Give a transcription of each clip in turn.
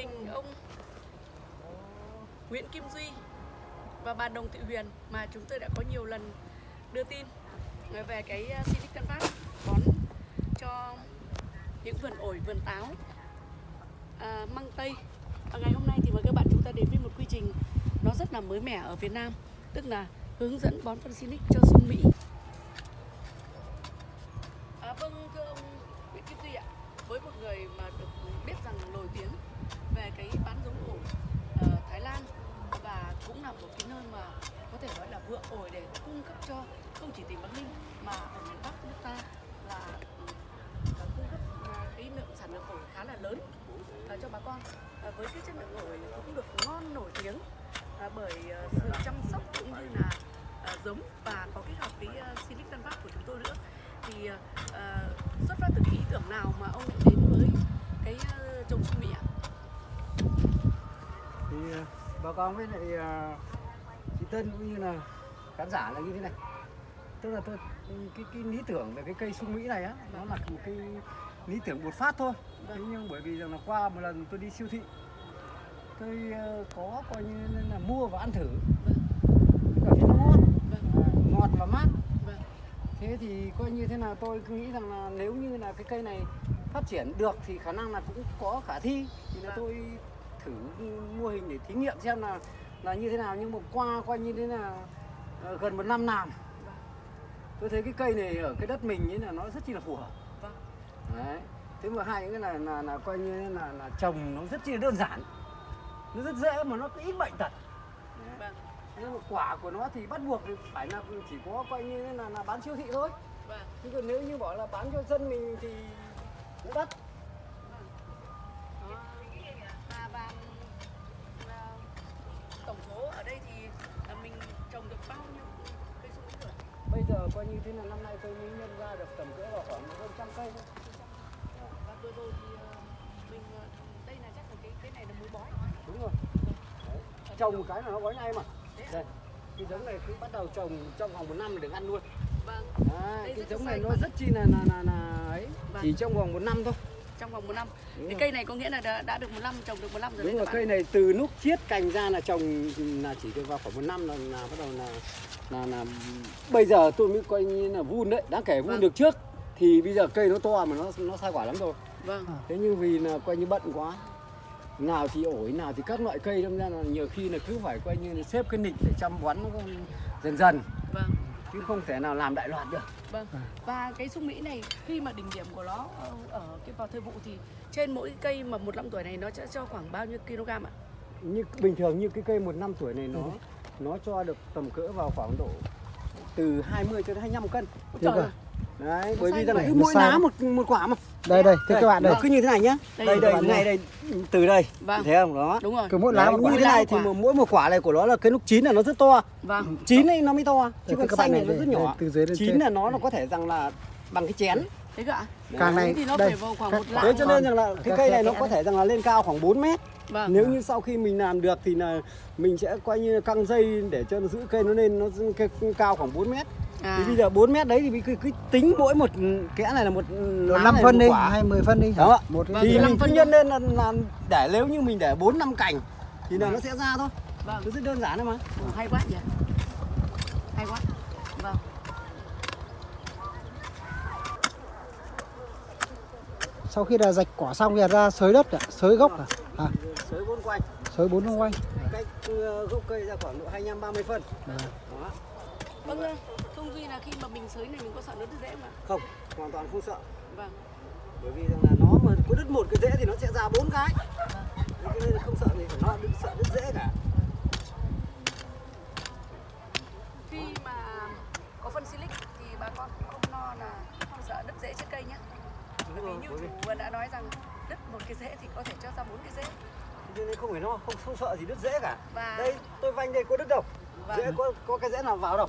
đình ông Nguyễn Kim Duy và bà Đồng Thị Huyền mà chúng tôi đã có nhiều lần đưa tin về cái uh, Silic bón cho những vườn ổi, vườn táo, à, măng tây. Và ngày hôm nay thì mời các bạn chúng ta đến với một quy trình nó rất là mới mẻ ở Việt Nam tức là hướng dẫn bón phân Silic cho sung Mỹ. Con à, với cái chất lượng ổi cũng được ngon nổi tiếng. À, bởi à, sự chăm sóc cũng như là à, giống và có kết hợp với à, uh, Silicon Canvas của chúng tôi nữa. Thì à, à, xuất phát từ cái ý tưởng nào mà ông đến với cái uh, trồng sung mỹ ạ? thì à, bà con với lại ờ, chị Tân cũng như là khán giả là như thế này. Tức là tôi cái cái lý tưởng về cái cây sung mỹ này á nó là một cái lý tưởng một phát thôi. Thế nhưng bởi vì rằng là qua một lần tôi đi siêu thị tôi ờ, có coi như là mua và ăn thử. Tôi cảm thấy nó ngon. Vâng, à, ngọt và mát. Vâng, thế thì coi như thế nào tôi cứ nghĩ rằng là nếu như là cái cây này phát triển được thì khả năng là cũng có khả thi. Thì là Vâng. tôi thử mô hình để thí nghiệm xem là là như thế nào. Nhưng mà qua coi như thế là ờ, gần một năm làm. Tôi thấy cái cây này ở cái đất mình ấy là nó rất chi là phù hợp đấy. Thế mà hai cái là là là coi như là là trồng nó rất chi đơn giản. Nó rất dễ mà nó có ít bệnh tật vâng, nhưng mà quả của nó thì bắt buộc phải là chỉ có coi như là, là bán siêu thị thôi. Vâng. chứ còn nếu như bảo là bán cho dân mình thì nó đắt. Đó. Và tổng số ở đây thì mình trồng được bao nhiêu cây sung mỹ rồi? bây giờ coi như thế là năm nay tôi mới nhân ra được tầm cỡ vào khoảng hơn trăm cây thôi vừa rồi thì à, mình à, đây là chắc là cái cái này là muối bói. đúng rồi Đấy. trồng một cái là nó gói ngay mà đây cái giống này cứ bắt đầu trồng trong vòng một năm là được ăn luôn Vâng, Đây cái giống này nó mà. rất chi là là là, là ấy Vâng. chỉ trong vòng một năm thôi trong vòng một năm. Đúng cái rồi. cây này có nghĩa là đã, đã được một năm trồng được một năm rồi đúng đấy rồi cây này từ lúc chiết cành ra là trồng là chỉ được vào khoảng một năm là, là bắt đầu là là là bây giờ tôi mới coi như là vun đấy đáng kể vun Vâng. được trước thì bây giờ cây nó to mà nó nó sai quả lắm rồi Vâng, thế nhưng vì là coi như bận quá nào thì ổi nào thì các loại cây đâm ra là nhiều khi là cứ phải coi như là xếp cái nịch để chăm bón nó dần dần. Vâng, chứ không thể nào làm đại loạt được. Vâng. Và cái sung mỹ này khi mà đỉnh điểm của nó ở, cái vào thời vụ thì trên mỗi cây mà một năm tuổi này nó sẽ cho khoảng bao nhiêu kg ạ? như bình thường như cái cây một năm tuổi này nó nó cho được tầm cỡ vào khoảng độ từ 20 cho đến 25 cân. Ôi trời ơi, đấy bởi vì là mỗi lá một một quả mà đây đây thưa các bạn đây. nó cứ như thế này nhá. Đây, đây các đây này đây. từ đây. Vâng. thấy không? Đó. Đúng rồi. cứ mỗi lá Đấy, một quả như thế này thì mỗi một quả này của nó là cái lúc chín là nó rất to. Vâng, chín ấy nó mới to. Chứ Đây, còn các xanh này nó rất nhỏ. từ dưới chín là nó nó có thể rằng là bằng cái chén. Thế cơ ạ? càng này thì nó đây. phải vào khoảng các- một lạng. Thế cho nên rằng là cái Các- cây này các- nó có thể rằng là lên cao khoảng 4 mét. Vâng. Nếu như sau khi mình làm được thì là mình sẽ coi như là căng dây để cho nó giữ cây nó lên nó cao khoảng 4 mét À, Thì bây giờ 4 mét đấy thì cứ, cứ tính mỗi một kẽ này là một năm phân đi quả. hay 10 phân đi Đó ạ. một Vâng, thì năm mình phân nhân lên là, là để nếu như mình để 4 năm cành thì là nó sẽ ra thôi. vâng. Nó rất đơn giản thôi mà. Ồ, hay quá nhỉ. Hay quá. Vâng. sau khi là rạch quả xong thì ra xới đất à? xới gốc à? à Sới bốn quanh, xới bốn xung quanh cách ờ, gốc cây ra khoảng độ 25 30 phân. Đấy. Đó. Vâng, không duy là khi mà mình sới này mình có sợ nó đứt rễ không ạ? Không, hoàn toàn không sợ. Vâng. Bởi vì rằng là nó mà có đứt một cái rễ thì nó sẽ ra bốn cái. Cho nên là không sợ gì, nó đứt sợ đứt rễ cả. Khi mà có phân silic thì bà con không lo là không sợ đứt rễ trên cây nhé. Bởi vì như chủ đã nói rằng đứt một cái rễ thì có thể cho ra bốn cái rễ. cho nên không phải lo, không không sợ gì đứt rễ cả. Và Đây, tôi vanh đây có đứt đâu. Vâng. Rễ có có cái rễ nào vào đâu,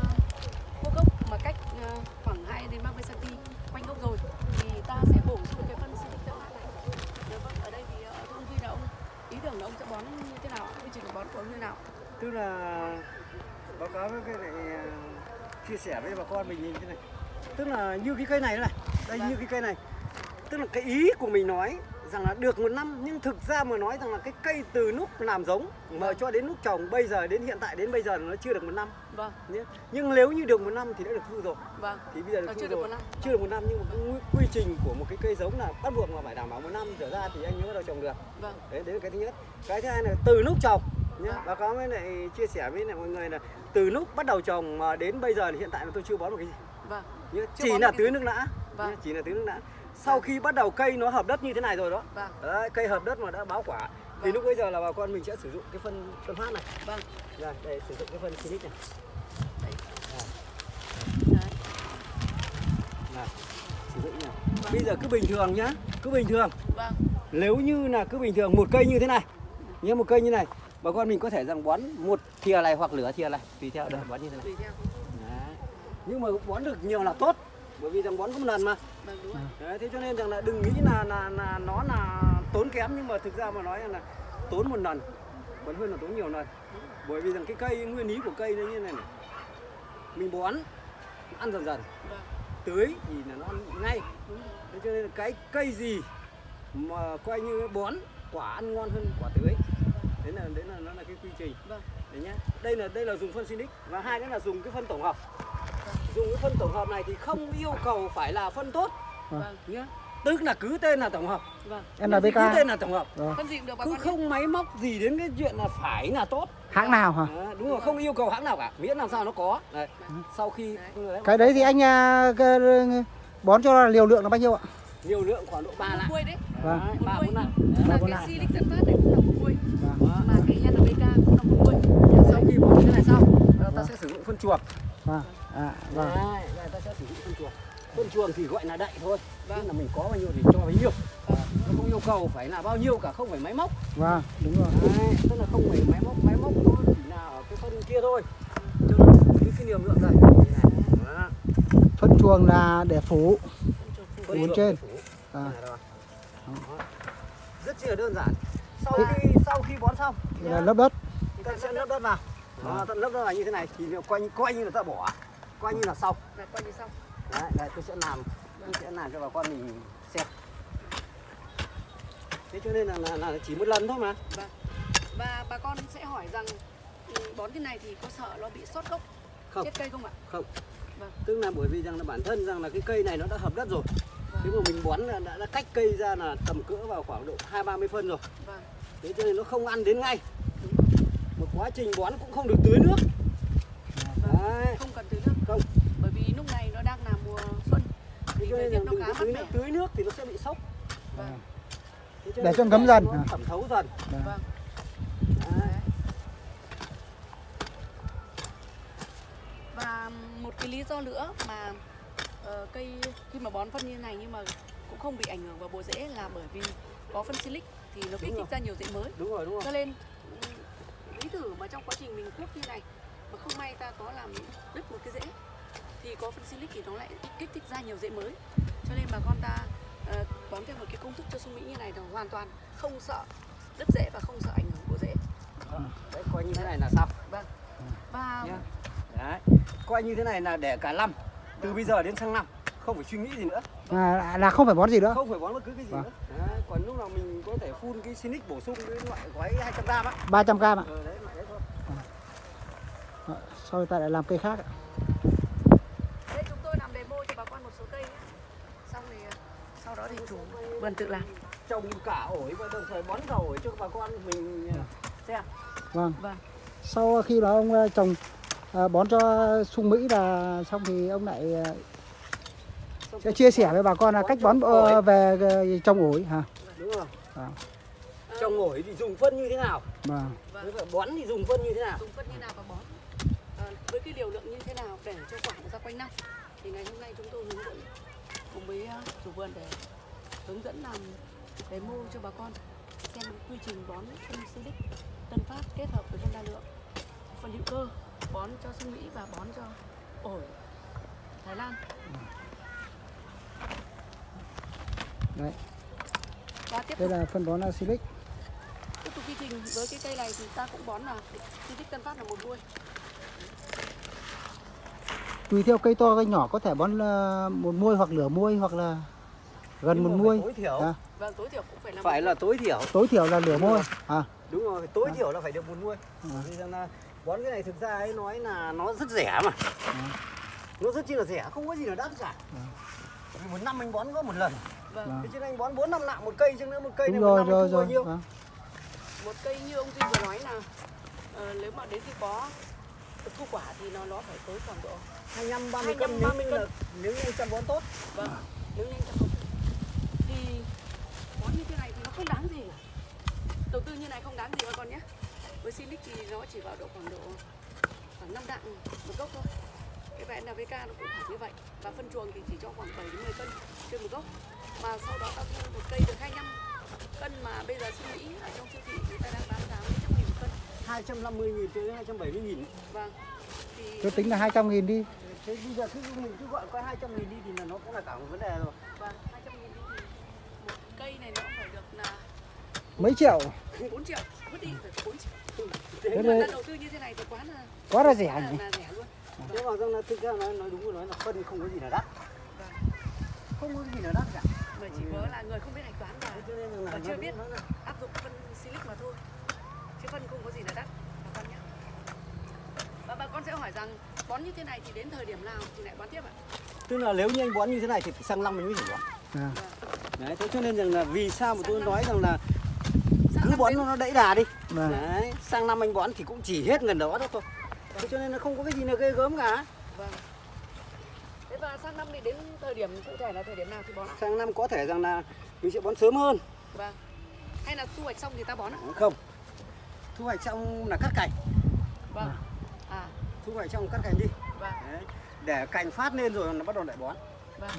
đến 30 cm quanh gốc rồi thì ta sẽ bổ sung cái phân tân phát này. Dạ vâng, ở đây thì ờ, thưa ông Duy là ông ý tưởng là ông sẽ bón như thế nào? Quy trình bón của ông như thế nào? tức là báo cáo với cái này à, chia sẻ với bà con mình nhìn thế này tức là như cái cây này này đây Vâng. như cái cây này tức là cái ý của mình nói rằng là được một năm nhưng thực ra mà nói rằng là cái cây từ lúc làm giống mà Vâng. cho đến lúc trồng bây giờ đến hiện tại đến bây giờ nó chưa được một năm. Vâng, nhưng nếu như được một năm thì đã được thu rồi. Vâng. thì bây giờ được thu chưa được rồi. một năm. chưa được một năm nhưng mà cái quy- trình của một cái cây giống là bắt buộc là phải đảm bảo một năm trở ra thì anh mới bắt đầu trồng được. Vâng, đấy đấy là cái thứ nhất. Cái thứ hai là từ lúc trồng nhá báo cáo với lại chia sẻ với lại mọi người là từ lúc bắt đầu trồng mà đến bây giờ thì hiện tại là tôi chưa bón một cái gì. Vâng. Chưa chỉ là tưới nước nã. Vâng. chỉ là tưới nước nã sau khi bắt đầu cây nó hợp đất như thế này rồi đó. Vâng, đấy, cây hợp đất mà đã báo quả. Thì Vâng. lúc bây giờ là bà con mình sẽ sử dụng cái phân phân phát này. Vâng. đây, đây sử dụng cái phân Sinic này. Đấy. Đấy. này sử dụng này bây giờ cứ bình thường nhá cứ bình thường. Vâng, nếu như là cứ bình thường một cây như thế này như một cây như này bà con mình có thể rằng bón một thìa này hoặc lửa thìa này tùy theo đời bón như thế này. Nhưng mà bón được nhiều là tốt bởi vì rằng bón có một lần mà Vâng, đúng rồi. Đấy, thế cho nên rằng là đừng nghĩ là là là nó là tốn kém nhưng mà thực ra mà nói là tốn một lần còn hơn là tốn nhiều lần. Bởi vì rằng cái cây nguyên lý của cây nó như này này. Mình bón ăn dần dần. Vâng, tưới thì là nó ăn ngay. Thế cho nên là cái cây gì mà coi như bón quả ăn ngon hơn quả tưới. Đấy là đấy là nó là cái quy trình. Vâng, đấy nhá. Đây là đây là dùng phân Sinic và hai nữa là dùng cái phân tổng hợp dùng cái phân tổng hợp này thì không yêu cầu phải là phân tốt vâng, nhá tức là cứ tên là tổng hợp vâng. NPK cứ tên là tổng hợp Vâng. Phân gì cũng được bà cứ không máy móc gì đến cái chuyện là phải là tốt hãng nào hả Đấy, đúng rồi không yêu cầu hãng nào cả miễn làm sao nó có đấy. sau khi cái đấy thì anh à, bón cho liều lượng là bao nhiêu ạ nhiều lượng khoảng độ ba Một lạng muôi đấy. Vâng. Đấy, ba muôi. bốn lạng Mà bốn cái lạng. Silic Tân Phát này cũng là một muôi. Vâng. Mà cái NPK cũng là một muôi. sau khi bón cái này xong ta sẽ sử dụng phân chuồng vâng à, vâng. Đấy, đây ta sẽ sử dụng phân chuồng. Phân chuồng thì gọi là đậy thôi Vâng. tức là mình có bao nhiêu thì cho bấy nhiêu. Nó không yêu cầu phải là bao nhiêu cả không phải máy móc. Vâng đúng rồi. Đấy, tức là không phải máy móc máy móc nó chỉ là ở cái phân kia thôi. Cho nó cái cái liều lượng này phân chuồng là để phủ chuồng trên. phủ. à, rất chi là đơn giản. Sau khi sau khi bón xong là lớp đất. ta sẽ lấp đất vào đó, ta lấp đất vào như thế này thì coi như coi như là ta bỏ coi như là xong Là coi như xong. đấy đây tôi sẽ làm tôi sẽ làm cho bà con mình xem thế cho nên là, là, là chỉ một lần thôi mà Vâng. Và bà con sẽ hỏi rằng ừ, bón thế này thì có sợ nó bị sót gốc không chết cây không ạ? không Vâng. tức là bởi vì rằng là bản thân rằng là cái cây này nó đã hợp đất rồi Vâng. nếu mà mình bón là đã, đã cách cây ra là tầm cỡ vào khoảng độ hai ba mươi phân rồi Vâng. thế cho nên nó không ăn đến ngay quá trình bón cũng không được tưới nước đấy Không cần tưới nước. không Bởi vì lúc này nó đang là mùa xuân thì cho thời nên nó khá tưới mẻ. nước tưới nước thì nó sẽ bị sốc Vâng. Để cho ngấm dần. thẩm thấu dần Vâng. đấy. Đấy. Và một cái lý do nữa mà ờ, cây khi mà bón phân như này nhưng mà cũng không bị ảnh hưởng vào bộ rễ là bởi vì có phân silic thì nó kích thích ra nhiều rễ mới. đúng rồi đúng rồi Cho nên ví thử mà trong quá trình mình cuốc như này mà không may ta có làm đứt một cái rễ thì có phân silic thì nó lại kích thích ra nhiều rễ mới. Cho nên bà con ta ờ, bón theo một cái công thức cho sung mỹ như này là hoàn toàn không sợ đứt rễ và không sợ ảnh hưởng của rễ. đấy coi như thế này là xong Vâng. Và nhá đấy coi như thế này là để cả năm từ bây giờ đến sang năm không phải suy nghĩ gì nữa à, là không phải bón gì nữa không phải bón bất cứ cái gì Vâng. nữa đấy. còn lúc nào mình có thể phun cái Sinic bổ sung cái loại gói 200 gram á 300 gram ạ ờ, đấy loại đấy thôi Đó, sau ta lại làm cây khác ạ đây chúng tôi làm demo cho bà con một số cây nhé. Xong thì ờ, sau đó thì chủ vườn tự làm. trồng cả ổi và đồng thời bón cả ổi cho bà con mình ờ, xem vâng Vâng. sau khi đó ông ờ, trồng ờ, bón cho sung mỹ là xong thì ông lại ờ, sẽ chia sẻ với bà con là cách bón ờ, về ờ, trồng ổi hả? Đúng rồi. Vâng. trồng ổi thì dùng phân như thế nào? Vâng. Bón thì dùng phân như thế nào? Dùng phân như nào và bón? À, với cái liều lượng như thế nào để cho quả ra quanh năm? Thì ngày hôm nay chúng tôi hướng dẫn cùng với chủ vườn để hướng dẫn làm demo cho bà con xem quy trình bón phân silic tân phát kết hợp với phân đa lượng. Phân hữu cơ bón cho sung Mỹ và bón cho ổi Thái Lan Đấy. và tiếp đây tục. là phân bón Silic tiếp tục quy trình với cái cây này thì ta cũng bón là tích Tân Phát là một đuôi. Tùy theo cây to cây nhỏ có thể bón ờ, một muôi hoặc nửa muôi hoặc là gần Nhưng một muôi. tối thiểu. À, và tối thiểu cũng phải là phải là tối thiểu. Tối thiểu là nửa muôi. à. Đúng rồi tối À. thiểu là phải được một vì rằng là bón cái này thực ra ấy nói là nó rất rẻ mà. Nó rất chi là rẻ không có gì là đắt cả. Vì một năm anh bón có một lần vâng. Vâng. thế anh bón bốn năm lạng một cây chứ nữa một cây đúng này một rồi năm anh rồi rồi. nhiêu. Vâng. một cây như ông Duy vừa nói là ờ, nếu mà đến khi có thu quả thì nó nó phải tới khoảng độ 25 30 25, cân nếu 30 như là nếu như anh chăm bón tốt. Vâng. Nếu nhanh chậm thì bón như thế này thì nó không đáng gì. Đầu tư như này không đáng gì các con nhé. Với Silic thì nó chỉ vào độ khoảng độ khoảng 5 đạm một gốc thôi. Cái vẹn NPK nó cũng phải như vậy. Và phân chuồng thì chỉ cho khoảng 7 đến 10 cân trên một gốc mà sau đó ta thu một cây được 25 cân mà bây giờ suy nghĩ ở trong siêu thị người ta đang bán giá mấy trăm nghìn một cân. 250 nghìn tới 270 nghìn vâng thì tôi tính là 200 nghìn đi. Thế bây giờ cứ mình cứ gọi có 200 nghìn đi thì là nó cũng là cả một vấn đề rồi. Vâng 200 nghìn đi thì một cây này nó cũng phải được là mấy triệu? 4 triệu. Vứt đi phải 4 triệu. Thế nhưng đây- mà ta đầu tư như thế này thì quá là quá là rẻ là, nhỉ? là rẻ luôn. Nếu mà rằng là thực ra nói nói đúng rồi nói là phân không có gì là đắt. Vâng. không có gì là đắt cả mà chỉ có là người không biết hạch toán và Thế cho nên là Và chưa biết. áp dụng phân silic mà thôi. Chứ phân không có gì là đắt. Bà con nhé và bà con sẽ hỏi rằng bón như thế này thì đến thời điểm nào thì lại bón tiếp ạ? Tức là nếu như anh bón như thế này thì phải sang năm mình mới chỉ bón. À. đấy thế cho nên rằng là vì sao mà tôi năm. nói rằng là Sang cứ bón đến- nó nó đẫy đà đi. Vâng. đấy sang năm anh bón thì cũng chỉ hết gần đó đó thôi. Thế cho nên nó không có cái gì là ghê gớm cả. Vâng và sang năm thì đến thời điểm cụ thể là thời điểm nào thì bón sang năm có thể rằng là mình sẽ bón sớm hơn. Vâng. Hay là thu hoạch xong thì ta bón ạ? Không. Thu hoạch xong là cắt cành. Vâng. À. Thu hoạch xong cắt cành đi. Vâng. Đấy. để cành phát lên rồi nó bắt đầu lại bón. Vâng.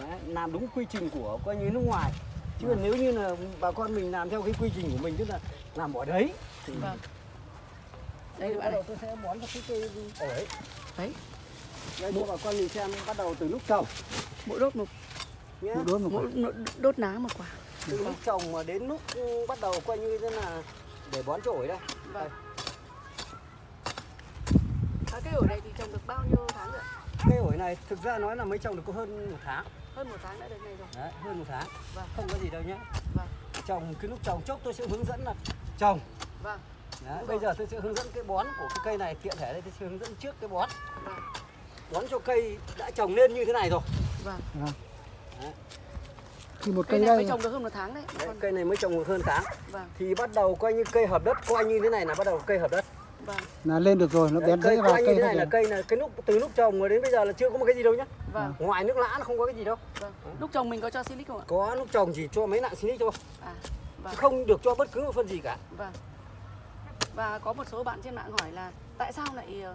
Đấy. làm đúng quy trình của coi như nước ngoài. Chứ còn nếu như là bà con mình làm theo cái quy trình của mình tức là làm bỏ đấy thì vâng. Đây đây bắt đầu tôi sẽ bón cho cái cây ổi đấy đây cho bà con mình xem bắt đầu từ lúc trồng. Mỗi đốt một nhé một đốt một quả. mỗi đốt ná một quả. Từ lúc trồng mà đến lúc ừ, bắt đầu coi như thế là để bón cho ổi đây. Vâng. À, cái ổi này thì trồng được bao nhiêu tháng rồi cây ổi này thực ra nói là mới trồng được có hơn một tháng. Hơn một tháng đã đến này rồi. Đấy hơn một tháng. Vâng. không có gì đâu nhé vâng. Trồng cái lúc trồng chốc tôi sẽ hướng dẫn là trồng. Vâng. Đấy, Đúng bây rồi. giờ tôi sẽ hướng dẫn cái bón của cái cây này tiện thể đây tôi sẽ hướng dẫn trước cái bón. Vâng bón cho cây đã trồng lên như thế này rồi. Vâng. Thì một cây cây này mới trồng được hơn một tháng đấy đấy, cây này mới trồng được hơn tháng. Vâng. Thì bắt đầu coi như cây hợp đất coi như thế này là bắt đầu cây hợp đất. Vâng. Là lên được rồi nó Đấy, bén cây rễ vào coi như cây thế này là cây là cái lúc từ lúc trồng mà đến bây giờ là chưa có một cái gì đâu nhá. Vâng. Ngoài nước lã nó không có cái gì đâu. Vâng. Lúc trồng mình có cho silic không ạ? Có lúc trồng chỉ cho mấy nặng silic thôi. À chứ vâng. không được cho bất cứ một phân gì cả. Vâng. Và có một số bạn trên mạng hỏi là tại sao lại ờ,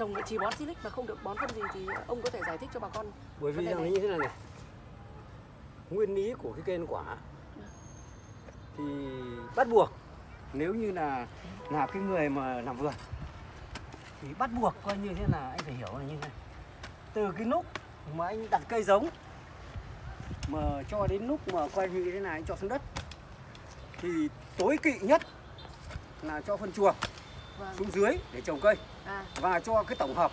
trồng chỉ bón silic mà không được bón phân gì thì ông có thể giải thích cho bà con bởi vì rằng như thế này này. Nguyên lý của cái cây ăn quả thì bắt buộc nếu như là là cái người mà làm vườn thì bắt buộc coi như thế là anh phải hiểu là như thế này. Từ cái lúc mà anh đặt cây giống mà cho đến lúc mà coi như thế này anh cho xuống đất thì tối kỵ nhất là cho phân chuồng vâng. xuống dưới để trồng cây à. Và cho cái tổng hợp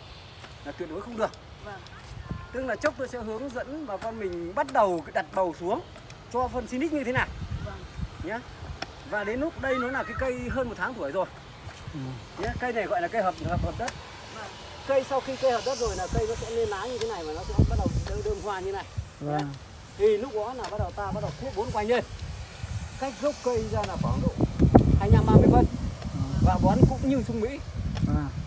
là tuyệt đối không được. Vâng. Tức là chốc tôi sẽ hướng dẫn bà con mình bắt đầu đặt bầu xuống cho phân Sinic như thế nào. Vâng. Nhé và đến lúc đây nó là cái cây hơn một tháng tuổi rồi. Ừ. nhé cây này gọi là cây hợp hợp hợp đất. Vâng. Cây sau khi cây hợp đất rồi là cây nó sẽ lên lá như thế này và nó sẽ bắt đầu đơm, đơm hoa như này. Vâng. Thì lúc đó là bắt đầu ta bắt đầu cuốc bốn quanh lên. Cách gốc cây ra là khoảng độ 25 30 phân. Và bón cũng như sung mỹ. Vâng. à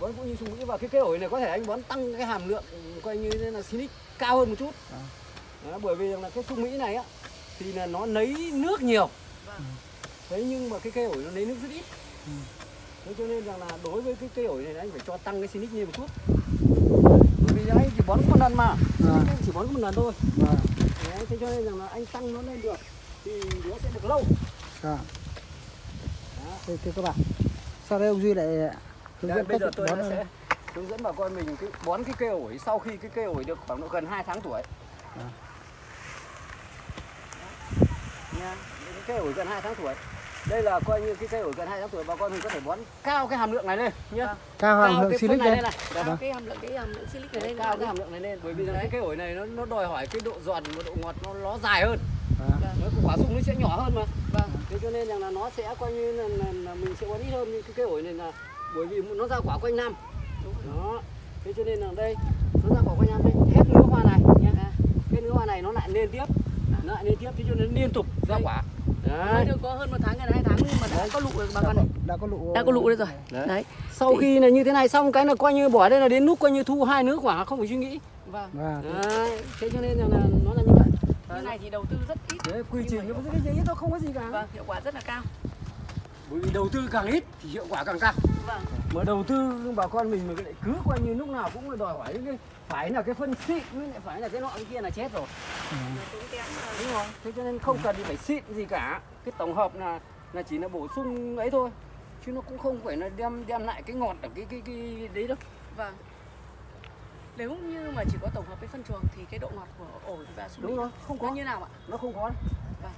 bón cũng như sung mỹ và cái cây ổi này có thể anh bón tăng cái hàm lượng ừ, coi như thế là Sinic cao hơn một chút À. Đó, bởi vì rằng là cái sung mỹ này á thì là nó lấy nước nhiều vâng thế nhưng mà cái cây ổi nó lấy nước rất ít Ừ. thế cho nên rằng là đối với cái cây ổi này anh phải cho tăng cái Sinic lên một chút bởi vì anh chỉ bón một lần mà À. anh chỉ bón một lần thôi vâng Đấy, thế cho nên rằng là anh tăng nó lên được thì nó sẽ được lâu à. Đó. Đây, thưa các bạn sau đây ông Duy lại hướng Đây, dẫn bây giờ tôi bón sẽ hướng dẫn bà con mình cái bón cái cây ổi sau khi cái cây ổi được khoảng độ gần 2 tháng tuổi. À. Nha, cái cây ổi gần 2 tháng tuổi. Đây là coi như cái cây ổi gần 2 tháng tuổi bà con mình có thể bón cao cái hàm lượng này lên nhá. Vâng. cao hàm lượng silic này lên lên này. Cao cái hàm lượng cái hàm lượng silic ở đây cao cái hàm lượng này lên bởi vì là Đấy. cái cây ổi này nó nó đòi hỏi cái độ giòn và độ ngọt nó nó dài hơn. à, Vâng. Nó quả sung nó sẽ nhỏ hơn mà. Vâng. Thế cho nên rằng là nó sẽ coi như là, là, là mình sẽ bón ít hơn nhưng cái cây ổi này là bởi vì nó ra quả quanh năm. Đó. Thế cho nên là đây nó ra quả quanh năm đây hết nứa hoa này nhá. À. Cái nứa hoa này nó lại lên tiếp. Nó lại lên tiếp thế cho nên liên tục ra Đây. quả. Mới Đấy. được có hơn một tháng gần hai tháng nhưng mà đã có lụ rồi bà con này đã có lụ đã có lụ đây rồi Đấy. đấy Sau khi là như thế này xong cái là coi như bỏ đây là đến lúc coi như thu hai nứa quả không phải suy nghĩ. vâng và Đấy. Thế cho nên là nó là như vậy. như này thì đầu tư rất ít Đấy, quy trình nó cái gì nó không có gì cả. vâng hiệu quả rất là cao Bởi vì đầu tư càng ít thì hiệu quả càng cao. vâng. Mà đầu tư bà con mình mà lại cứ coi như lúc nào cũng đòi hỏi cái phải là cái phân xịn mới lại phải là cái nọ cái kia là chết rồi. Nó mà. đúng rồi thế cho nên không cần phải xịn gì cả. Cái tổng hợp là là chỉ là bổ sung ấy thôi. Chứ nó cũng không phải là đem đem lại cái ngọt ở cái cái cái đấy đâu. Vâng. Nếu như mà chỉ có tổng hợp với phân chuồng thì cái độ ngọt của ổi và sung đúng rồi. không nó có. như nào ạ? Nó không có. Vâng.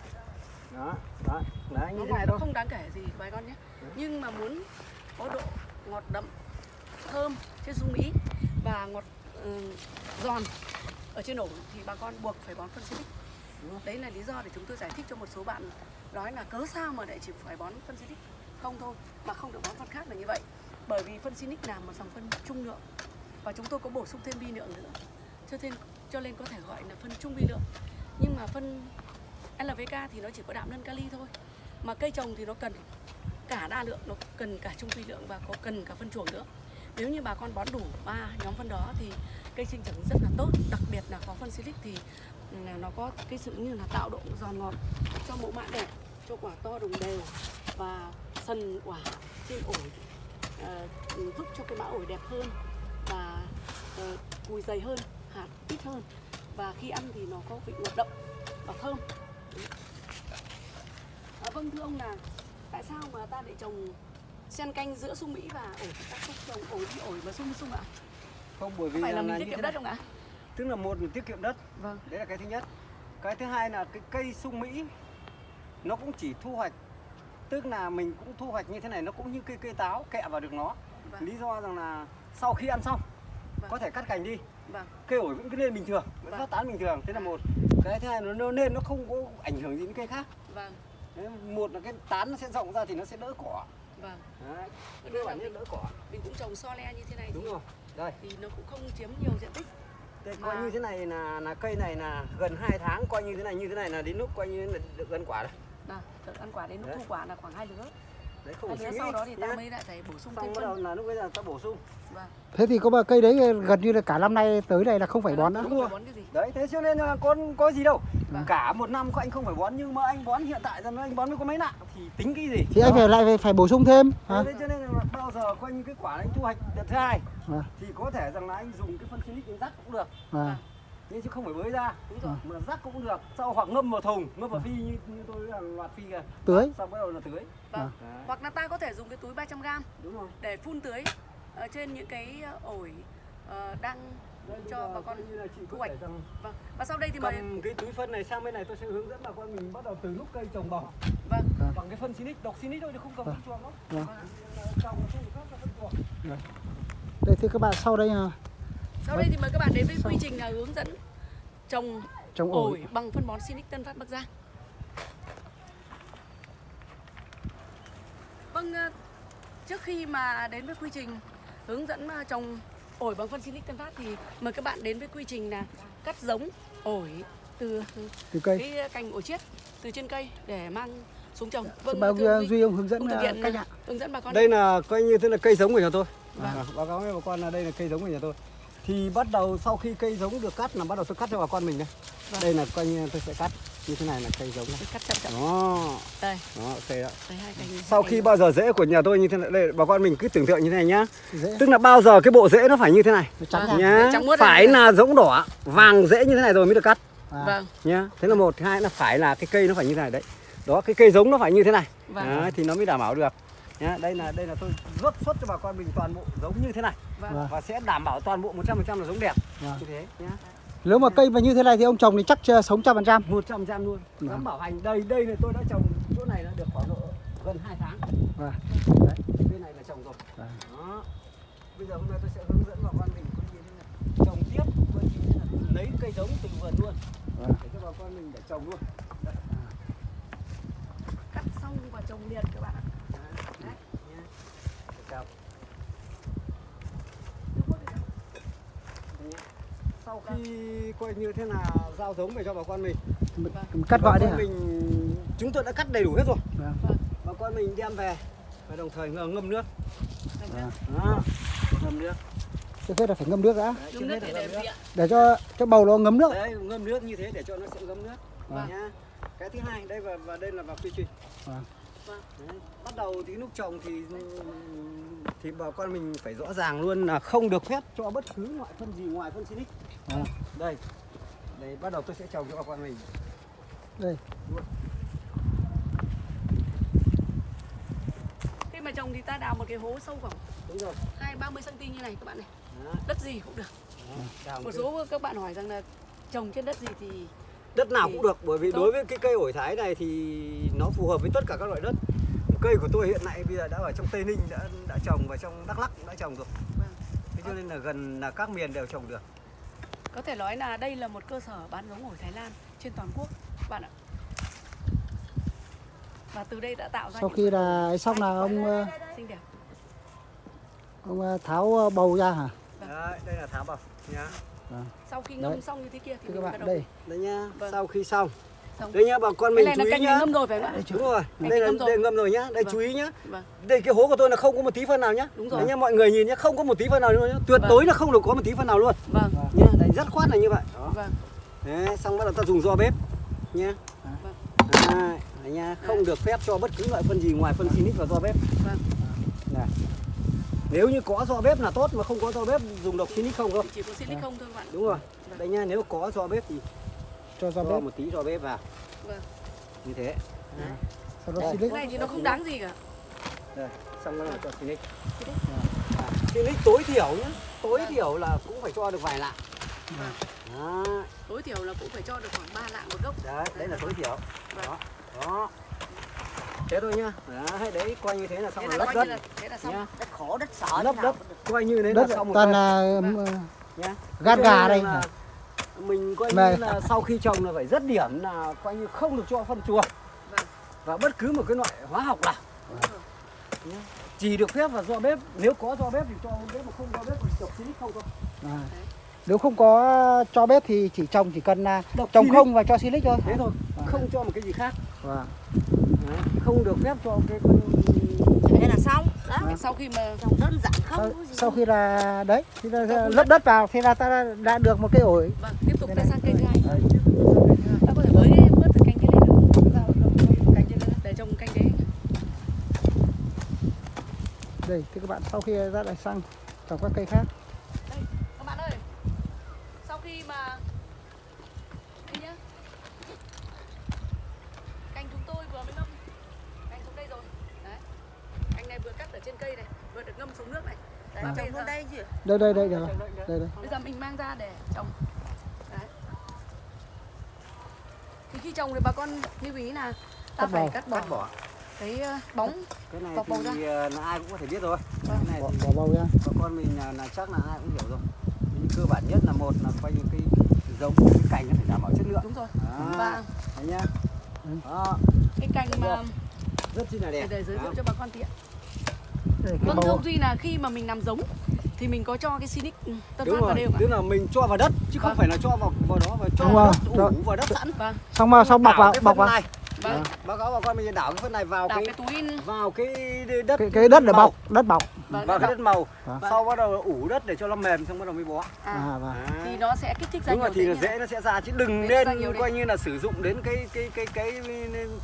Đó đó đấy như thế này thôi. không đáng kể gì bà con nhé. Nhưng mà muốn có độ ngọt đậm thơm trên sung mỹ và ngọt ừ, giòn ở trên ổi thì bà con buộc phải bón phân rồi. đấy là lý do để chúng tôi giải thích cho một số bạn nói là cớ sao mà lại chỉ phải bón phân silic không thôi mà không được bón phân khác là như vậy. Bởi vì phân silic là một dòng phân trung lượng. Và chúng tôi có bổ sung thêm vi lượng nữa. Cho nên cho nên có thể gọi là phân trung vi lượng. Nhưng mà phân LVK thì nó chỉ có đạm nâng kali thôi. Mà cây trồng thì nó cần cả đa lượng nó cần cả trung vi lượng và có cần cả phân chuồng nữa. Nếu như bà con bón đủ ba nhóm phân đó thì cây sinh trưởng rất là tốt. Đặc biệt là có phân silic thì ừ, nó có cái sự như là tạo độ giòn ngọt cho mẫu mã đẹp cho quả to đồng đều và sần quả trên ổi uh, giúp cho cái mã ổi đẹp hơn và ờ, uh, cùi dày hơn hạt ít hơn. Và khi ăn thì nó có vị ngọt đậm và thơm vâng thưa ông là tại sao mà ta lại trồng xen canh giữa sung mỹ và ổi ta không trồng ổi đi ổi và sung sung ạ? Không bởi vì phải là là mình tiết kiệm đất không ạ? Tức là một là tiết kiệm đất vâng. đấy là cái thứ nhất. Cái thứ hai là cái cây sung mỹ nó cũng chỉ thu hoạch tức là mình cũng thu hoạch như thế này nó cũng như cây cây táo kẹ vào được nó. Vâng. lý do rằng là sau khi ăn xong Vâng. có thể cắt cành đi. Vâng. Cây ổi vẫn cứ lên bình thường vẫn Vâng. phát tán bình thường thế là một. Cái thứ hai nó nó lên nó không có ảnh hưởng gì đến cây khác. Vâng Đấy, một là cái tán nó sẽ rộng ra thì nó sẽ đỡ cỏ. Vâng. Đấy cơ bản nhất mình, đỡ cỏ. Mình cũng trồng so le như thế này đúng thì, rồi. Đây. thì nó cũng không chiếm nhiều diện tích. Đây, coi như thế này là là cây này là gần 2 tháng coi như thế này như thế này là đến lúc coi như là được gần quả rồi. Nào đợt ăn quả đến lúc Đấy. thu quả là khoảng hai lứa đấy không phải suy sau đó thì ta mới lại phải bổ sung xong thêm đầu phân. là lúc bây giờ ta bổ sung. Vâng. Thế thì có ba cây đấy gần như là cả năm nay tới đây là không phải bón nữa. không phải bón cái gì? Đấy thế cho nên là con có gì đâu. Vâng. cả một năm có anh không phải bón nhưng mà anh bón hiện tại rằng anh bón mới có mấy nặng thì tính cái gì? Thì anh phải lại phải, phải bổ sung thêm hả? thế cho nên là bao giờ coi như cái quả anh thu hoạch đợt thứ hai Vâng. thì có thể rằng là anh dùng cái phân silic anh rắc cũng được. À, nhưng chứ không phải bới ra. Đúng rồi. Mà rắc cũng được. Sau hoặc ngâm vào thùng ngâm vào phi như, như tôi là loạt phi kìa. Tưới. Xong bắt đầu là tưới. Vâng. Hoặc là ta có thể dùng cái túi 300 gram đúng rồi. để phun tưới ở trên những cái ờ, ổi ờ, đang Đây, cho bà con như là chị thu hoạch. rằng vâng. Và sau đây thì mời cầm cái túi phân này sang bên này tôi sẽ hướng dẫn bà con mình bắt đầu từ lúc cây trồng bò. Vâng. Bằng cái phân Sinic độc Sinic thôi chứ không cầm Vâng. phân chuồng đâu. Vâng. phân chuồng. Đây thưa các bạn sau đây à, sau đây thì mời các bạn đến với quy trình là hướng dẫn trồng trồng ổi ổi bằng phân bón Sinic Tân Phát Bắc Giang. Vâng, ờ, trước khi mà đến với quy trình hướng dẫn ờ, trồng ổi bằng phân Sinic Tân Phát thì mời các bạn đến với quy trình là cắt giống ổi từ từ cây cái cành ổi chiết từ trên cây để mang xuống trồng. Vâng, bao thưa Duy, ông hướng dẫn ông thực à, hiện cách ạ hướng dẫn bà con. đây là coi như thế là cây giống của nhà tôi Vâng. à, báo cáo với bà con là đây là cây giống của nhà tôi thì bắt đầu sau khi cây giống được cắt là bắt đầu tôi cắt cho bà con mình đây Vâng. đây là coi như tôi sẽ cắt như thế này là cây giống này. Cắt chậm chậm. đó. Đây, đó cây đó đây hai cành. sau khi bao giờ rễ của nhà tôi như thế này đây bà con mình cứ tưởng tượng như thế này nhá. Dễ tức là bao giờ cái bộ rễ nó phải như thế này? Trắng Vâng. nhá. Phải này. là giống đỏ. Vàng rễ như thế này rồi mới được cắt. À, Vâng, nhá. Thế là một hai là phải là cái cây nó phải như thế này đấy. Đó cái cây giống nó phải như thế này. Vâng. Đấy, thì nó mới đảm bảo được nhá đây là đây là tôi rốt xuất cho bà con mình toàn bộ giống như thế này Vâng. Vâng. và sẽ đảm bảo toàn bộ 100% là giống đẹp Vâng. như thế nhá Nếu mà cây mà như thế này thì ông trồng thì chắc chưa sống trăm phần trăm. 100% luôn Vâng. dám bảo hành đây đây là tôi đã trồng chỗ này đã được khoảng độ gần 2 tháng Vâng. đấy bên này là trồng rồi Vâng. đó bây giờ hôm nay tôi sẽ hướng dẫn bà con mình có như thế này trồng tiếp coi như thế là lấy cây giống từ vườn luôn Vâng. để cho bà con mình để trồng luôn cắt xong và trồng liền các bạn ạ Đấy, nhá. Để trồng. Nhá. Sau khi coi như thế là giao giống về cho bà con mình Cắt gọi bà đi con hả? mình chúng tôi đã cắt đầy đủ hết rồi Vâng. bà con mình đem về và đồng thời ngâm ngâm nước Vâng. đó ngâm nước Trước hết là phải ngâm nước đã Đấy, Dùng nước hết để ngâm nước. để cho cho bầu nó ngấm nước. đấy ngâm nước như thế để cho nó sẽ ngâm nước Vâng. nhá cái thứ hai đây và, và đây là vào quy trình Vâng. Vâng. Đấy. bắt đầu thì lúc trồng thì thì bà con mình phải rõ ràng luôn là không được phép cho bất cứ loại phân gì ngoài phân Sinic Vâng. đây đây bắt đầu tôi sẽ trồng cho bà con mình Đây. khi mà trồng thì ta đào một cái hố sâu khoảng đúng rồi hai ba mươi cm như này các bạn này Đó. đất gì cũng được. Đào một cái- số các bạn hỏi rằng là trồng trên đất gì thì đất nào thì cũng được bởi vì tốt. đối với cái cây ổi thái này thì nó phù hợp với tất cả các loại đất cây của tôi hiện nay bây giờ đã ở trong tây ninh đã đã trồng và trong đắk lắk cũng đã trồng rồi. Vâng. thế cho nên là gần là các miền đều trồng được. Có thể nói là đây là một cơ sở bán giống ổi Thái Lan trên toàn quốc các bạn ạ. Và từ đây đã tạo ra Sau khi là ấy xong là ông ờ, xinh đẹp. ông ờ, tháo ờ, bầu ra hả? đấy đây là tháo bọc nhá. Sau khi ngâm Đấy. xong như thế kia thì Thưa các bạn đây. đây nhá. Vâng. sau khi xong đây nhá bà con mình chú ý nhá. ngâm rồi phải không ạ? Đúng rồi đây là ngâm rồi. đây ngâm rồi nhá. Đây Vâng. chú ý nhá. Vâng. Đây cái hố của tôi là không có một tí phân nào nhá. Đúng rồi. Đấy nhá mọi người nhìn nhá không có một tí phân nào luôn nhá. Tuyệt Vâng. đối là không được có một tí phân nào luôn. Vâng. Nhá đấy rất khoát là như vậy. Đó. Vâng. Đấy xong bắt đầu ta dùng do bếp nhá. Vâng. Đấy, đấy nha, không được phép cho bất cứ loại phân gì ngoài phân Sinic và do bếp. vâng. Này. Nếu như có do bếp là tốt mà không có do bếp dùng độc Sinic không thôi. chỉ có silic không thôi bạn. Đúng rồi. Vâng. Đây nha, nếu có do bếp thì Cho cho ra bếp. một tí do bếp vào vâng như thế. Sau đó cái này thì nó không đáng gì cả Đây, xong rồi là cho. Silic. À, Sinic tối thiểu nhá, tối thiểu là cũng phải cho được vài lạng. Vâng. Đó, tối thiểu là cũng phải cho được khoảng 3 lạng một gốc đấy, đấy là tối thiểu. Vâng. Đó, đó. Thế thôi nhá. Đấy, đấy, coi như thế là xong thế rồi là lấp coi đất. là thế là xong Nhá. đất khổ đất sợ Lấp đất, coi như thế đất là xong một toàn là Vâng. ờ, nhá. gà cho đây là? Mình coi như là sau khi trồng là phải rất điểm là coi như không được cho phân chuồng Vâng. và bất cứ một cái loại hóa học nào chỉ được phép là do bếp nếu có do bếp thì cho bếp mà không do bếp thì độc xinic không thôi À. Nếu không có cho bếp thì chỉ trồng chỉ cần là Độc trồng không và cho silic thôi. thế thôi Vâng. không cho một cái gì khác Vâng. Đấy. không được phép cho cái là đó. Vâng. sau khi mà trồng đơn giản không Sau, gì sau khi là đấy thì là, lấp đất vào thì là ta đã, được một cái ổi. vâng tiếp tục ta sang cây thứ hai. Ta có thể cái vớt từ kia lên được. Cái lên để trồng cành đấy Đây thì các bạn sau khi ra lại sang trồng các cây khác. đây các bạn ơi sau khi mà đây nhá cành chúng tôi vừa mới ngâm cành xuống đây rồi đấy cành này vừa cây này vừa được ngâm xuống nước này đấy À. trồng vào đây chứ Đây đây đây được rồi. Đây đây. bây giờ mình mang ra để trồng đấy thì khi trồng thì bà con lưu ý là ta Cắt phải bỏ. cắt bỏ, cắt bỏ cái ờ, bóng cái này Bọc bầu thì ờ, là ai cũng có thể biết rồi Vâng. cái này Bỏ, thì bỏ bầu ra. bà con mình là, là chắc là ai cũng hiểu rồi nhưng cơ bản nhất là một là coi như cái giống cái cành nó phải đảm bảo chất lượng đúng rồi Đó. và Đấy nhá Ừ. đó cái cành mà rất chi là đẹp để giới thiệu Đó. cho bà con tiện vâng thưa ông duy là khi mà mình làm giống thì mình có cho cái Sinic tân đúng phát vào rồi đây không ạ tức là mình cho vào đất chứ không Vâng. phải là cho vào vào đó và cho Đúng vào rồi. đất Cho- ủ vào đất sẵn vâng Xong mà xong bọc vào, cái bọc vào. này vâng báo cáo bà con mình đảo cái phân này vào cái cái túi vào cái đất Cái, cái đất để bọc, đất bọc. vâng, vào cái đất màu Vâng. sau bắt đầu ủ đất để cho nó mềm xong bắt đầu mới bó à, À vâng. Đấy. thì nó sẽ kích thích ra đúng rồi nhiều thì là tế nhỉ? dễ nó sẽ ra chứ đừng nên coi như là sử dụng đến cái cái cái cái,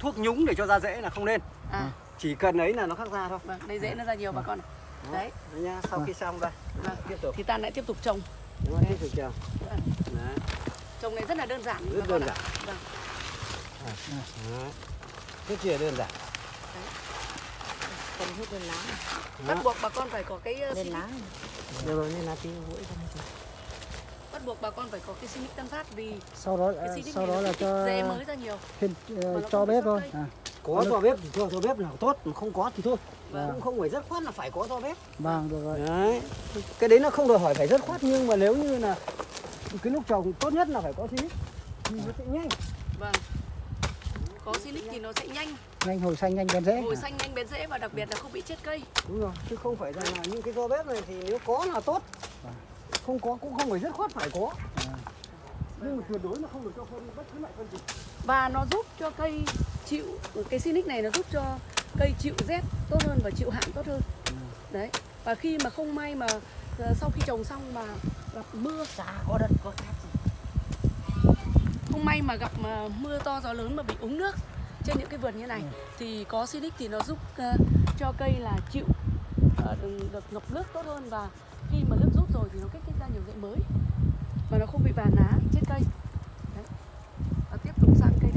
thuốc nhúng để cho ra dễ là không nên à chỉ cần ấy là nó khắc ra thôi. Vâng đây dễ nó ra nhiều bà con này. Đấy. Đấy nha sau khi xong đây. Vâng. tiếp tục. thì ta lại tiếp tục trồng. Đúng rồi tiếp tục trồng. Vâng. Đấy. trồng này rất là đơn giản Rất bà con đơn giản. vâng. Rất chi là đơn giản. Cần hút lên lá bắt buộc bà con phải có cái uh, lên xinic lá Được rồi nên là tí mũi không bắt buộc bà con phải có cái xinic tân phát vì sau đó cái xinic sau đó là cho rễ mới ra nhiều. thêm nó cho bếp thôi. à, Có cho bếp thì cho cho bếp nào tốt, mà không có thì thôi. Vâng. Cũng không phải rất khoát là phải có cho bếp. vâng được rồi Đấy. Cái đấy nó không đòi hỏi phải rất khoát nhưng mà nếu như là cái lúc trồng tốt nhất là phải có xí thì nó sẽ nhanh. vâng có xinic thì nó sẽ nhanh nhanh hồi xanh nhanh bén rễ hồi à. xanh nhanh bén rễ và đặc biệt là không bị chết cây Đúng rồi, chứ không phải rằng là những cái do bếp này thì nếu có là tốt. Không có cũng không phải rất khoát phải có. Nhưng mà tuyệt đối là không được cho phân bất cứ loại phân gì. Và nó giúp cho cây chịu cái xinic này nó giúp cho cây chịu rét tốt hơn và chịu hạn tốt hơn. Đấy và khi mà không may mà ờ, sau khi trồng xong mà gặp mưa chả có đất có cát gì. không may mà gặp mà mưa to gió lớn mà bị úng nước trên những cái vườn như này thì có Sinic thì nó giúp ờ, cho cây là chịu ờ, được, ngập nước tốt hơn. Và khi mà nước rút rồi thì nó kích thích ra nhiều rễ mới mà nó không bị vàng lá chết cây. Và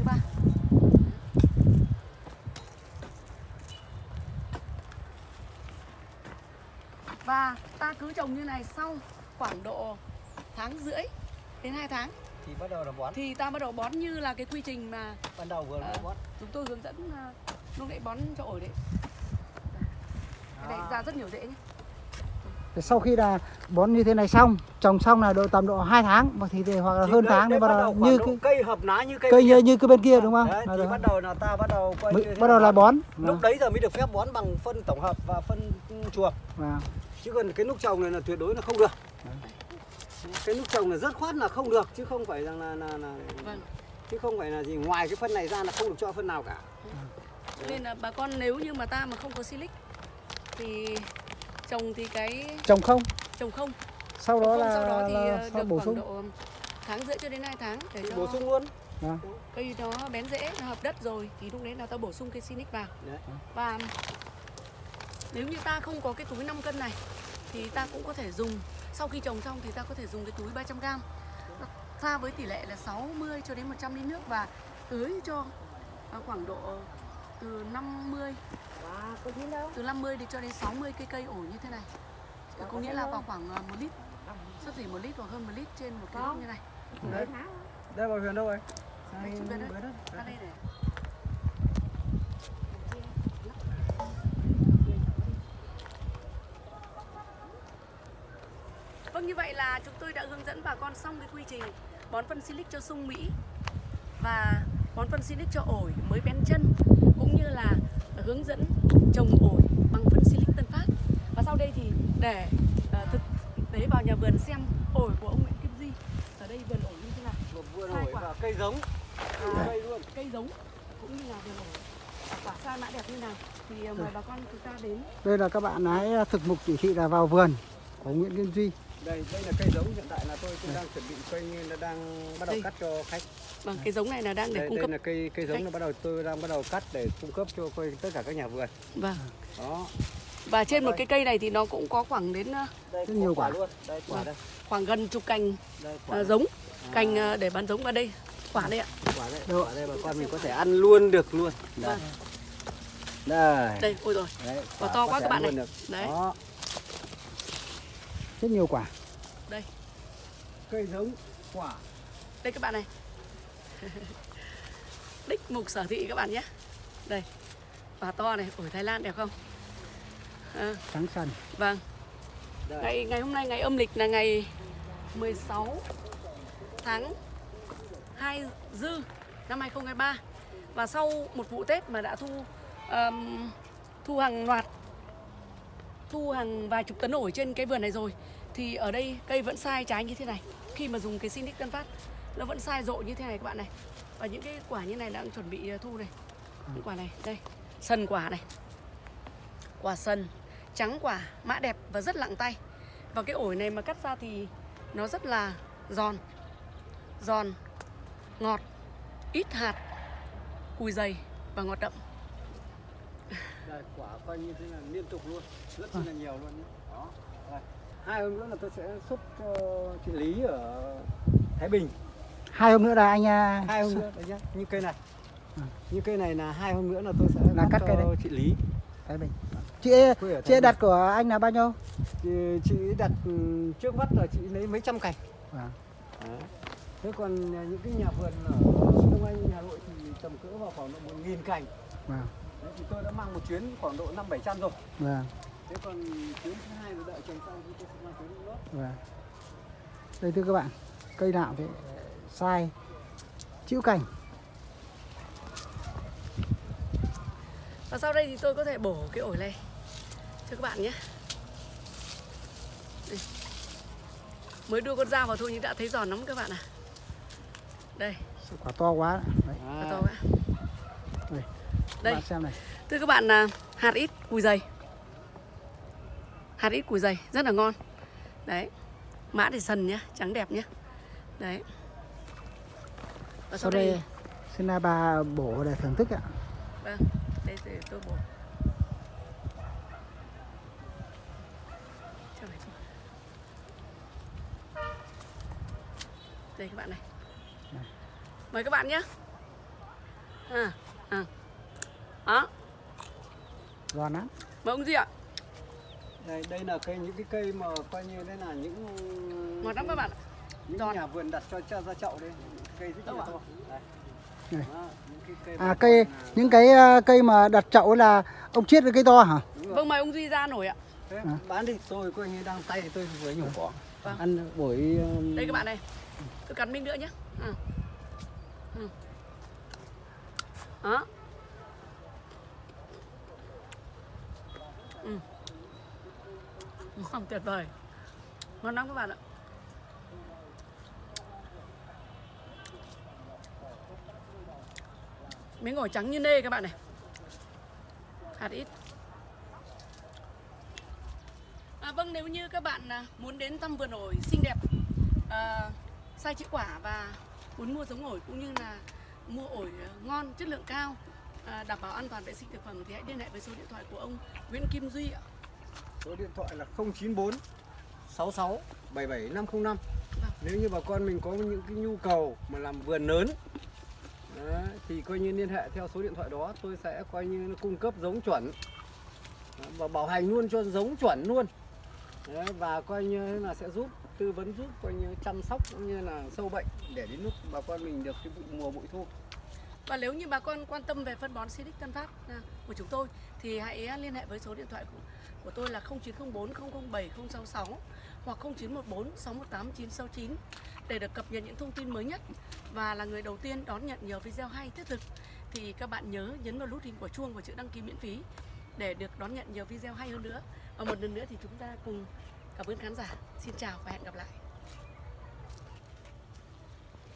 ba. Và ta cứ trồng như này sau khoảng độ tháng rưỡi đến 2 tháng. Thì bắt đầu là bón. thì ta bắt đầu bón như là cái quy trình mà Ban đầu vừa mới bón. chúng tôi hướng dẫn ờ, lúc nãy bón cho ổi đấy. Cái này ra rất nhiều rễ nhé Thế sau khi là bón như thế này xong trồng xong là độ tầm độ 2 tháng và thì, thì hoặc là Thì hơn đấy- tháng đấy thì bắt đầu như cái cây hợp lá như cây cây như, như cái bên kia đúng không Đấy, thì bắt đầu là ta bắt đầu quay bắt đầu là bón Lúc đấy giờ mới được phép bón bằng phân tổng hợp và phân chuồng. Vâng. Chứ còn cái lúc trồng này là tuyệt đối là không được. Cái lúc trồng là rất khoát là không được chứ không phải rằng là là, là vâng chứ không phải là gì ngoài cái phân này ra là không được cho phân nào cả. cho nên là bà con nếu như mà ta mà không có silic thì trồng thì cái trồng không trồng không sau đó không là, sau đó thì là ờ, sau được bổ khoảng sung độ tháng rưỡi cho đến 2 tháng để cho bổ sung luôn. Vâng. cây nó bén rễ nó hợp đất rồi thì lúc đấy là ta bổ sung cái Sinic vào Đấy. và nếu như ta không có cái túi 5 cân này thì ta cũng có thể dùng sau khi trồng xong thì ta có thể dùng cái túi 300 g pha với tỷ lệ là 60 cho đến 100 lít nước và tưới cho à, khoảng độ từ 50 và có gì đâu. Từ 50 đến cho đến 60 cây cây ổi như thế này. Có nghĩa là vào khoảng à, 1 lít. Sắp xỉ 1 lít hoặc hơn 1 lít trên một cái như này. Đấy. Đây bảo Huyền đâu rồi? Đây, chị bên đấy. ra đây này Vâng như vậy là chúng tôi đã hướng dẫn bà con xong cái quy trình bón phân silic cho sung Mỹ và bón phân silic cho ổi mới bén chân cũng như là hướng dẫn trồng ổi bằng phân silic Tân Phát. Và sau đây thì để ờ, thực tế vào nhà vườn xem ổi của ông Nguyễn Kim Di ở đây vườn ổi như thế nào. Một vườn ổi quả. và cây giống. À, Cây luôn. cây giống cũng như là vườn ổi quả sao mã đẹp như nào thì ờ, mời bà con chúng ta đến đây là các bạn hãy thực mục chỉ thị là vào vườn của Nguyễn Kim Duy Đây, đây là cây giống hiện tại là tôi cũng đang chuẩn bị cây là đang bắt đầu Đây. cắt cho khách. bằng cái giống này là đang để Đây, cung đây cấp là cây cây giống khách. là bắt đầu tôi đang bắt đầu cắt để cung cấp cho coi tất cả các nhà vườn. vâng Đó. và trên một cái cây này thì nó cũng có khoảng đến ờ, Đây Rất nhiều quả. luôn. Đây quả đây. khoảng gần chục cành Đây ờ, quả. giống cành ờ, để bán giống vào đây quả đây ạ quả đây. Quả đây bà con mình có thể ăn luôn được luôn. Đây. Vâng. Đây. đây ôi rồi Đấy, Quả to quá các bạn này. được. Đấy. Đó. Rất nhiều quả. Đây. Cây giống quả. đây các bạn này. Đích mục sở thị các bạn nhé. Đây. Quả to này ổi Thái Lan đẹp không? À, trắng sần. Vâng. Đây. ngày ngày hôm nay ngày âm lịch là ngày 16 tháng 2 dư năm 2023 và sau một vụ Tết mà đã thu ờm, thu hàng loạt thu hàng vài chục tấn ổi trên cái vườn này rồi thì ở đây cây vẫn sai trái như thế này. Khi mà dùng cái Sinic Tân Phát nó vẫn sai rộ như thế này các bạn này. Và những cái quả như này đang chuẩn bị ờ, thu này. Những quả này đây sần quả này. Quả sần trắng quả mã đẹp và rất lặng tay. Và cái ổi này mà cắt ra thì nó rất là giòn. Giòn ngọt ít hạt cùi dày và ngọt đậm Đây, quả coi như thế là liên tục luôn rất là nhiều luôn đó đây. hai hôm nữa là tôi sẽ xuất cho chị Lý ở Thái Bình. Hai hôm nữa là anh à, hai hôm nữa đấy nhá. Như cây này. Như cây này là hai hôm nữa là tôi sẽ Là cắt cây cho đấy. chị Lý. Thái Bình. Chị ở chị Thái đặt của anh là bao nhiêu? Chị, chị đặt ừ, trước mắt là chị lấy mấy trăm cành. Vâng. Đấy. thế còn những cái nhà vườn ở Đông Anh Hà Nội thì tầm cỡ vào khoảng độ một nghìn cành. Vâng. Thì tôi đã mang một chuyến khoảng độ năm bảy trăm rồi Vâng. thế còn chuyến thứ hai là đợi trồng xong thì tôi sẽ mang chuyến nữa Vâng. Đây thưa các bạn, cây nào thì sai chịu cành. Và sau đây thì tôi có thể bổ cái ổi này cho các bạn nhé. Đây. Mới đưa con dao vào thôi nhưng đã thấy giòn lắm các bạn à. Đây, Quả to quá. Đấy, à. to quá. Đây. Đây, bạn xem này. thưa các bạn là hạt ít cùi dày. Hạt ít cùi dày rất là ngon. Đấy. Mã thì sần nhá, trắng đẹp nhá. Đấy. Và Sau đây xin là bà bổ để thưởng thức ạ. Vâng, đây để tôi bổ. Đây các bạn này. Này. Mời các bạn nhé. À, à. Đó, Ngon lắm. mời ông gì ạ? đây đây là cây những cái cây mà coi như đây là những Ngọt lắm các bạn ạ. những Giòn. nhà vườn đặt cho cho ra chậu đây cây rất là to đây. Này. À mà cây những cái ờ, cây mà đặt chậu là ông chiết cái cây to hả? Vâng, mời ông Duy ra nổi ạ. Thế À. bán đi tôi coi như đang tay thì tôi vừa nhổ cỏ Vâng. ăn buổi um, Đây các bạn này. Tôi cắn miếng nữa nhé. À. Ừ. Đó. Ừ. Ngon tuyệt vời. Ngon lắm các bạn ạ. Miếng ổi trắng như nê các bạn này. Hạt ít. À, vâng nếu như các bạn à, muốn đến thăm vườn ổi xinh đẹp à, sai chữ quả và muốn mua giống ổi cũng như là mua ổi à, ngon chất lượng cao đảm bảo an toàn vệ sinh thực phẩm thì hãy liên hệ với số điện thoại của ông Nguyễn Kim Duy ạ. số điện thoại là 094 66 77 505 Vâng. nếu như bà con mình có những cái nhu cầu mà làm vườn lớn Đấy, thì coi như liên hệ theo số điện thoại đó tôi sẽ coi như cung cấp giống chuẩn và bảo hành luôn cho giống chuẩn luôn Đấy, và coi như là sẽ giúp tư vấn giúp coi như chăm sóc cũng như là sâu bệnh để đến lúc bà con mình được cái vụ mùa bội thu và nếu như bà con quan tâm về phân bón Silic Tân Phát à, của chúng tôi thì hãy à, liên hệ với số điện thoại của, của tôi là 0904 007 066 hoặc 0914 618 969 để được cập nhật những thông tin mới nhất và là người đầu tiên đón nhận nhiều video hay thiết thực thì các bạn nhớ nhấn vào nút hình quả chuông và chữ đăng ký miễn phí để được đón nhận nhiều video hay hơn nữa. Và một lần nữa thì chúng ta cùng cảm ơn khán giả. Xin chào và hẹn gặp lại.